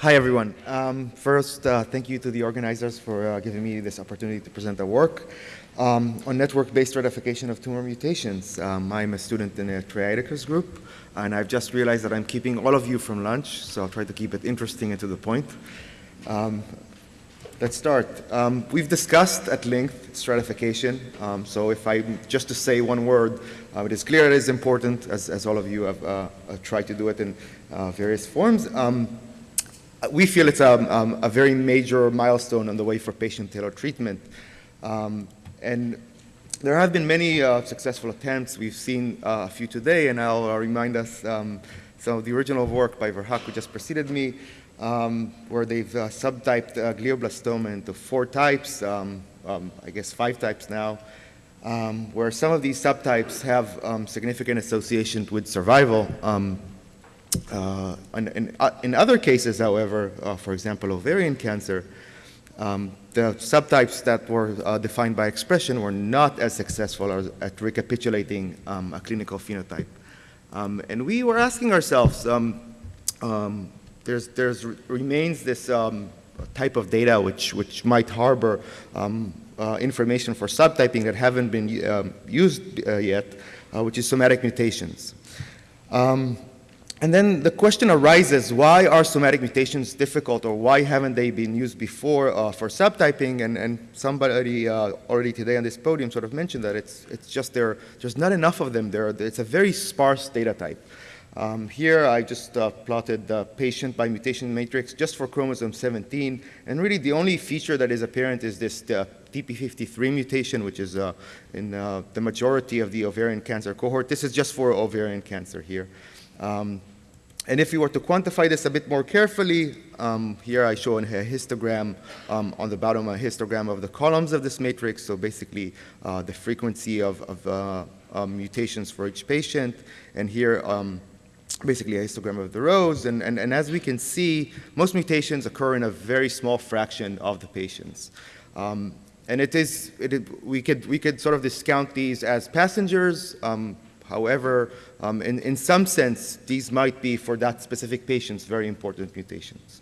Hi, everyone. Um, first, uh, thank you to the organizers for uh, giving me this opportunity to present the work um, on network-based stratification of tumor mutations. Um, I'm a student in a Trey Ideker's group, and I've just realized that I'm keeping all of you from lunch, so I'll try to keep it interesting and to the point. Um, let's start. Um, we've discussed at length stratification, um, so if I just to say one word, uh, it is clear it is important, as, as all of you have uh, uh tried to do it in uh, various forms. Um, we feel it's a, um, a, very major milestone on the way for patient-tailored treatment. Um, and there have been many uh, successful attempts. We've seen uh, a few today, and I'll uh, remind us um, some of the original work by Verhaak, who just preceded me, um, where they've uh, subtyped uh, glioblastoma into four types, um, um I guess five types now, um, where some of these subtypes have um, significant association with survival. Uh, in, in, in, other cases, however, for example, ovarian cancer, um, the subtypes that were uh, defined by expression were not as successful as, at recapitulating um, a clinical phenotype. Um, and we were asking ourselves, um, um, there's, there's remains this um, type of data which, which might harbor uh, information for subtyping that haven't been used uh, yet, uh, which is somatic mutations. Um, and then the question arises, why are somatic mutations difficult or why haven't they been used before uh, for subtyping? And, and somebody uh, already today on this podium sort of mentioned that it's, it's just there, there's not enough of them there. It's a very sparse data type. Um, here I just uh, plotted the patient by mutation matrix just for chromosome 17. And really the only feature that is apparent is this TP53 mutation, which is uh, in uh, the majority of the ovarian cancer cohort. This is just for ovarian cancer here. Um, and if you were to quantify this a bit more carefully, um, here I show a histogram um, on the bottom, a histogram of the columns of this matrix, so basically uh, the frequency of, of uh, um, mutations for each patient, and here um, basically a histogram of the rows, and, and, and as we can see, most mutations occur in a very small fraction of the patients. Um, and it is, it, we, could, we could sort of discount these as passengers, um, However, um, in, in some sense, these might be, for that specific patients, very important mutations.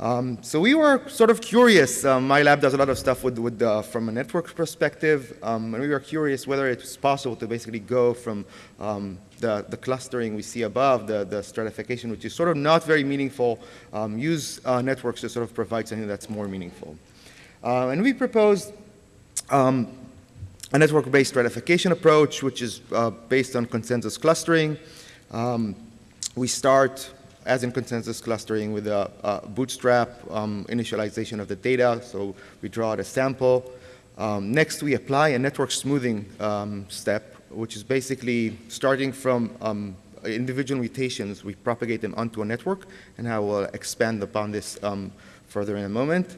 Um, so we were sort of curious. Um, my lab does a lot of stuff with, with uh, from a network perspective, um, and we were curious whether it was possible to basically go from um, the, the clustering we see above, the, the stratification, which is sort of not very meaningful, um, use uh, networks to sort of provide something that's more meaningful. Uh, and we proposed um, a network-based stratification approach, which is uh, based on consensus clustering. Um, we start, as in consensus clustering, with a, a bootstrap um, initialization of the data. So we draw out a sample. Um, next, we apply a network smoothing um, step, which is basically starting from um, individual mutations, we propagate them onto a network, and I will expand upon this um, further in a moment.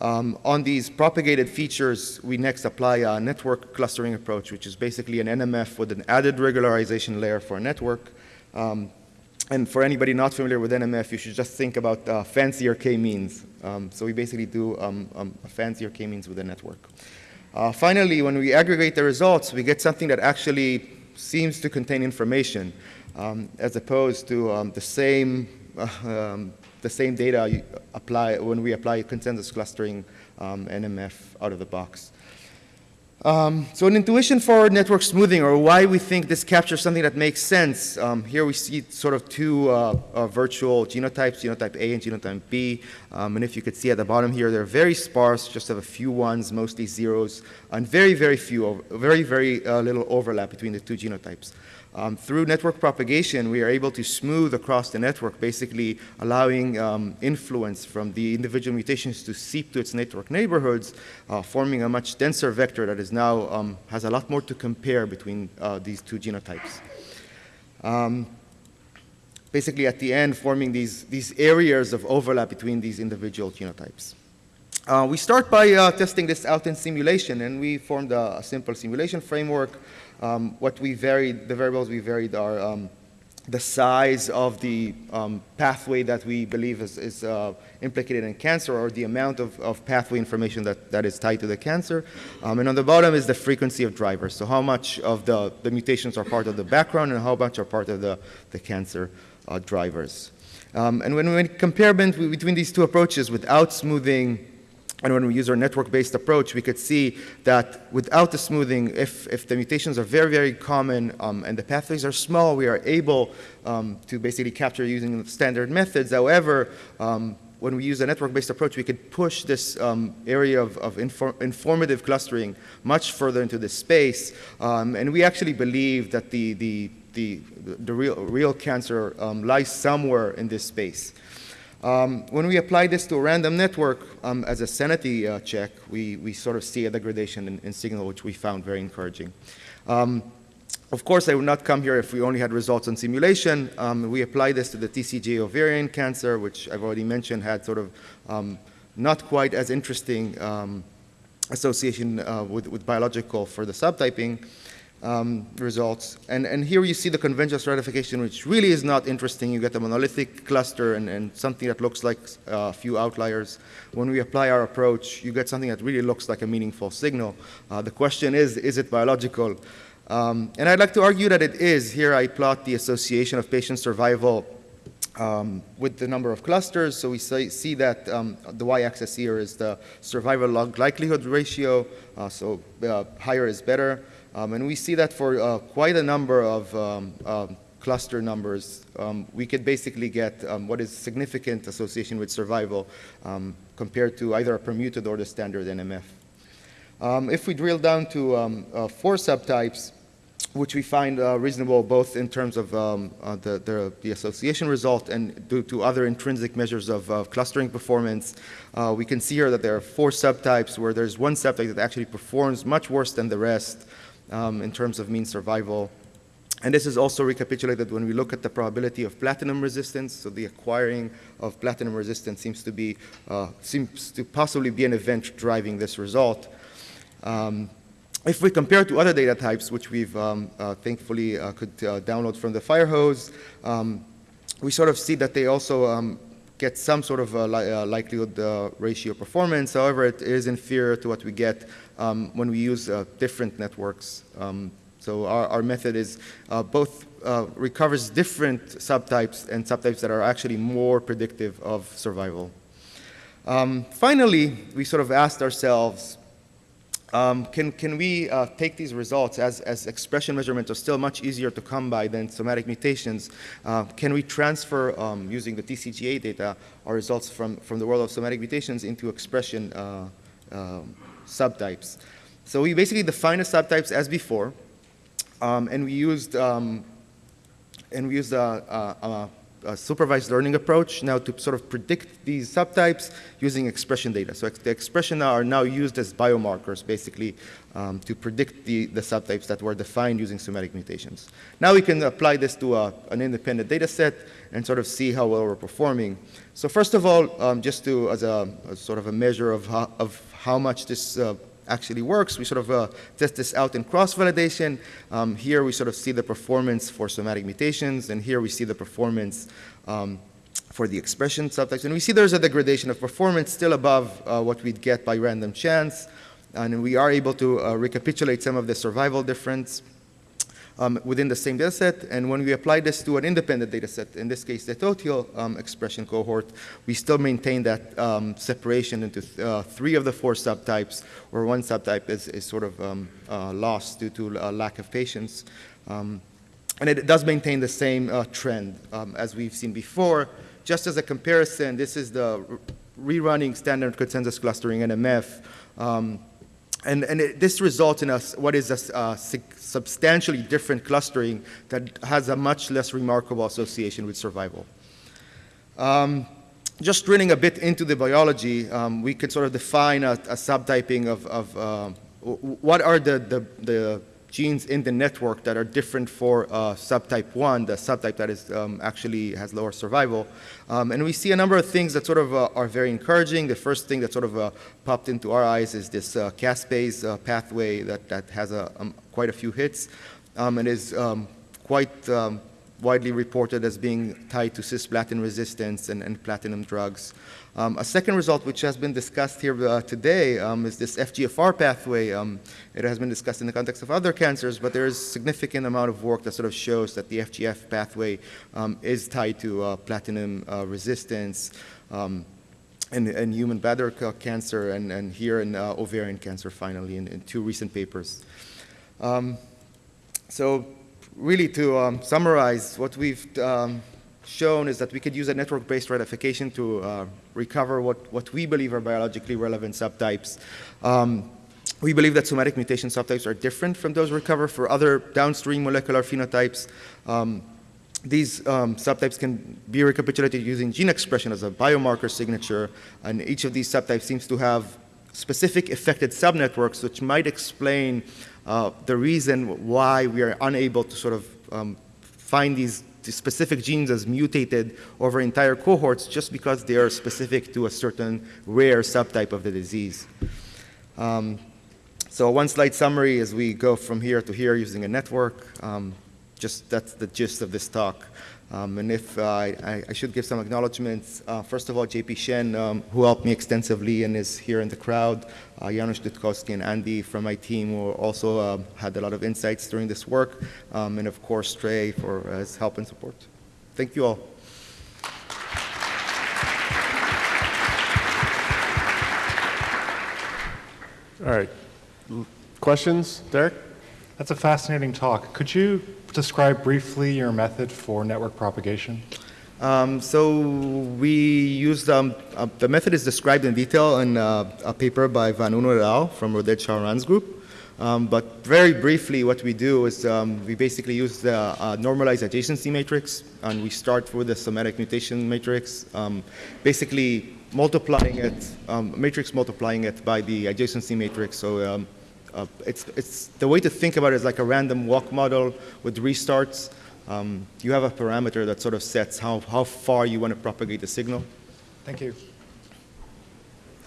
Um, on these propagated features, we next apply a network clustering approach, which is basically an NMF with an added regularization layer for a network. Um, and for anybody not familiar with NMF, you should just think about uh, fancier k-means. Um, so we basically do um, um, a fancier k-means with a network. Uh, finally, when we aggregate the results, we get something that actually seems to contain information, um, as opposed to the same uh, the same data apply when we apply consensus clustering um, NMF out of the box. Um, so an intuition for network smoothing, or why we think this captures something that makes sense. Um, here we see sort of two uh, uh, virtual genotypes, genotype A and genotype B. Um, and if you could see at the bottom here, they're very sparse, just have a few ones, mostly zeros, and very, very few, very, very uh, little overlap between the two genotypes. Um, through network propagation, we are able to smooth across the network, basically allowing um, influence from the individual mutations to seep to its network neighborhoods, uh, forming a much denser vector that is now um, has a lot more to compare between uh, these two genotypes. Um, basically, at the end, forming these, these areas of overlap between these individual genotypes. Uh, we start by uh, testing this out in simulation, and we formed a, simple simulation framework um, what we varied, the variables we varied are um, the size of the um, pathway that we believe is, is uh, implicated in cancer or the amount of, of, pathway information that, that is tied to the cancer. Um, and on the bottom is the frequency of drivers. So how much of the, the mutations are part of the background and how much are part of the, the cancer uh, drivers. Um, and when we compare between these two approaches without smoothing and when we use our network-based approach, we could see that without the smoothing, if, if the mutations are very, very common um, and the pathways are small, we are able um, to basically capture using standard methods. However, um, when we use a network-based approach, we could push this um, area of, of infor informative clustering much further into this space. Um, and we actually believe that the, the, the, the real, real cancer um, lies somewhere in this space. Um, when we apply this to a random network um, as a sanity uh, check, we, we sort of see a degradation in, in signal, which we found very encouraging. Um, of course, I would not come here if we only had results on simulation. Um, we applied this to the TCGA ovarian cancer, which I've already mentioned had sort of um, not quite as interesting um, association uh, with, with biological for the subtyping um, results. And, and here you see the conventional stratification, which really is not interesting. You get a monolithic cluster and, and something that looks like a few outliers. When we apply our approach, you get something that really looks like a meaningful signal. Uh, the question is, is it biological? Um, and I'd like to argue that it is. Here I plot the association of patient survival um, with the number of clusters. So we say, see that um, the y-axis here is the survival log likelihood ratio. Uh, so uh, higher is better. Um, and we see that for uh, quite a number of um, uh, cluster numbers, um, we could basically get um, what is significant association with survival um, compared to either a permuted or the standard NMF. If we drill down to uh, four subtypes, which we find uh, reasonable both in terms of uh, the, the, the, association result and due to other intrinsic measures of clustering performance. Uh, we can see here that there are four subtypes where there's one subtype that actually performs much worse than the rest um, in terms of mean survival. And this is also recapitulated when we look at the probability of platinum resistance. So the acquiring of platinum resistance seems to be, uh, seems to possibly be an event driving this result. Um, if we compare to other data types, which we've um, uh, thankfully uh, could uh, download from the Firehose, um, we sort of see that they also um, get some sort of li uh, likelihood uh, ratio performance. However, it is inferior to what we get um, when we use uh, different networks. Um, so our, our, method is both recovers different subtypes and subtypes that are actually more predictive of survival. Um, finally, we sort of asked ourselves, um, can, can we uh, take these results as, as expression measurements are still much easier to come by than somatic mutations? Uh, can we transfer, um, using the TCGA data, our results from, from the world of somatic mutations into expression uh, um, subtypes. So we basically defined the subtypes as before, um, and we used um, and we used a, a, a, supervised learning approach now to sort of predict these subtypes using expression data. So the expression are now used as biomarkers, basically, um, to predict the, the subtypes that were defined using somatic mutations. Now we can apply this to a, an independent data set and sort of see how well we're performing. So first of all, um, just to, as a, a, sort of a measure of how, of how much this uh, actually works. We sort of uh, test this out in cross-validation. Um, here we sort of see the performance for somatic mutations, and here we see the performance um, for the expression subtypes. And we see there's a degradation of performance still above uh, what we'd get by random chance. And we are able to uh, recapitulate some of the survival difference um, within the same data set. And when we apply this to an independent data set, in this case the Tothill um, expression cohort, we still maintain that um, separation into th uh, three of the four subtypes, or one subtype is, is sort of um, uh, lost due to uh, lack of patients. Um, and it does maintain the same uh, trend um, as we've seen before. Just as a comparison, this is the rerunning standard consensus clustering NMF. And, and it, this results in a, what is a, a substantially different clustering that has a much less remarkable association with survival. Um, just drilling a bit into the biology, um, we could sort of define a, a subtyping of, of uh, what are the, the, the genes in the network that are different for uh, subtype 1, the subtype that is um, actually has lower survival. Um, and we see a number of things that sort of uh, are very encouraging. The first thing that sort of uh, popped into our eyes is this uh, caspase uh, pathway that, that has a, um, quite a few hits um, and is um, quite um, widely reported as being tied to cisplatin resistance and, and platinum drugs. Um, a second result, which has been discussed here uh, today, um, is this FGFR pathway. Um, it has been discussed in the context of other cancers, but there is significant amount of work that sort of shows that the FGF pathway um, is tied to uh, platinum uh, resistance um, human bladder cancer and, and here in uh, ovarian cancer, finally, in, in, two recent papers. Um, so really to summarize, what we've shown is that we could use a network-based stratification to uh, recover what, what we believe are biologically relevant subtypes. Um, we believe that somatic mutation subtypes are different from those recovered for other downstream molecular phenotypes. Um, these um, subtypes can be recapitulated using gene expression as a biomarker signature, and each of these subtypes seems to have specific affected subnetworks, which might explain uh, the reason why we are unable to sort of um, find these specific genes as mutated over entire cohorts just because they are specific to a certain rare subtype of the disease. Um, so one slide summary as we go from here to here using a network. Um, just that's the gist of this talk. Um, and if uh, I, I, should give some acknowledgments, uh, first of all, JP Shen, um, who helped me extensively and is here in the crowd, uh, Janusz Dutkowski and Andy from my team who also uh, had a lot of insights during this work, um, and of course Trey for his help and support. Thank you all. All right. Questions, Derek? That's a fascinating talk. Could you describe briefly your method for network propagation? Um, so we used, um, uh, the method is described in detail in uh, a paper by Vanunu et al. from Roded Sharan's group. Um, but very briefly, what we do is um, we basically use the uh, normalized adjacency matrix, and we start with the somatic mutation matrix, um, basically multiplying it, um, matrix multiplying it by the adjacency matrix. So uh, it's, it's, the way to think about it is like a random walk model with restarts. Um, you have a parameter that sort of sets how, how far you want to propagate the signal. Thank you.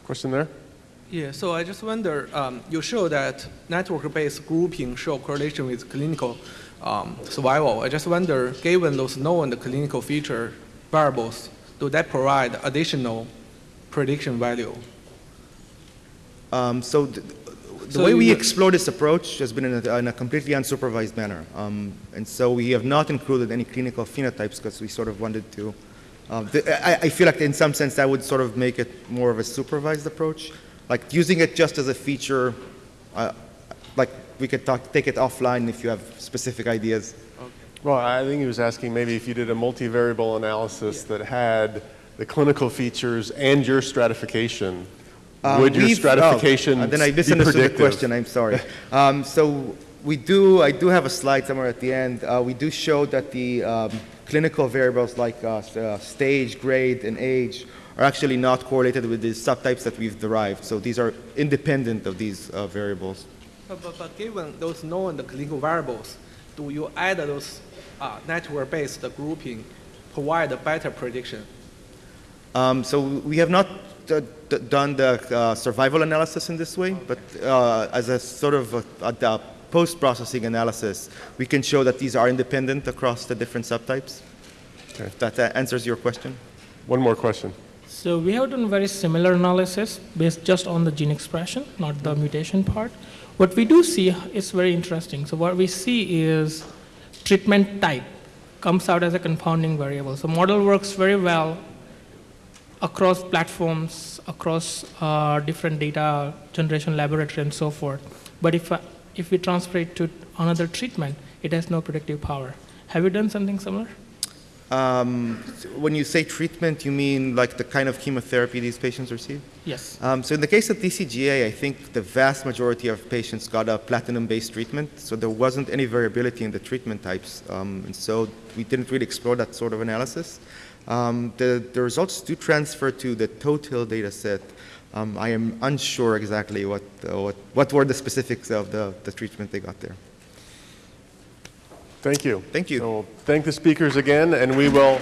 Question there? Yeah, so I just wonder, um, you show that network-based grouping show correlation with clinical um, survival. I just wonder, given those known clinical feature variables, do that provide additional prediction value? Um, so the so way we explore this approach has been in a, in a completely unsupervised manner. Um, and so we have not included any clinical phenotypes because we sort of wanted to. Uh, the, I, I, feel like in some sense that would sort of make it more of a supervised approach. Like using it just as a feature, uh, like we could talk, take it offline if you have specific ideas. Okay. Well, I think he was asking maybe if you did a multivariable analysis yeah. that had the clinical features and your stratification um, Would your stratification oh, Then I misunderstood the question, I'm sorry. um, so we do, I do have a slide somewhere at the end. Uh, we do show that the um, clinical variables like uh, uh, stage, grade, and age are actually not correlated with the subtypes that we've derived. So these are independent of these uh, variables. But, but, but, given those known clinical variables, do you add those uh, network-based grouping provide a better prediction? Um, so we have not done the uh, survival analysis in this way, but uh, as a sort of a, a post-processing analysis, we can show that these are independent across the different subtypes. Okay. If that answers your question. One more question. So we have done very similar analysis based just on the gene expression, not the mutation part. What we do see is very interesting. So what we see is treatment type comes out as a confounding variable. So model works very well across platforms, across uh, different data generation laboratory and so forth. But if, uh, if we transfer it to another treatment, it has no predictive power. Have you done something similar? Um, when you say treatment, you mean like the kind of chemotherapy these patients receive? Yes. Um, so in the case of TCGA, I think the vast majority of patients got a platinum-based treatment, so there wasn't any variability in the treatment types. Um, and so we didn't really explore that sort of analysis. Um, the, the results do transfer to the Tothill data set. Um, I am unsure exactly what, uh, what, what were the specifics of the, the treatment they got there. Thank you. Thank you. So thank the speakers again, and we will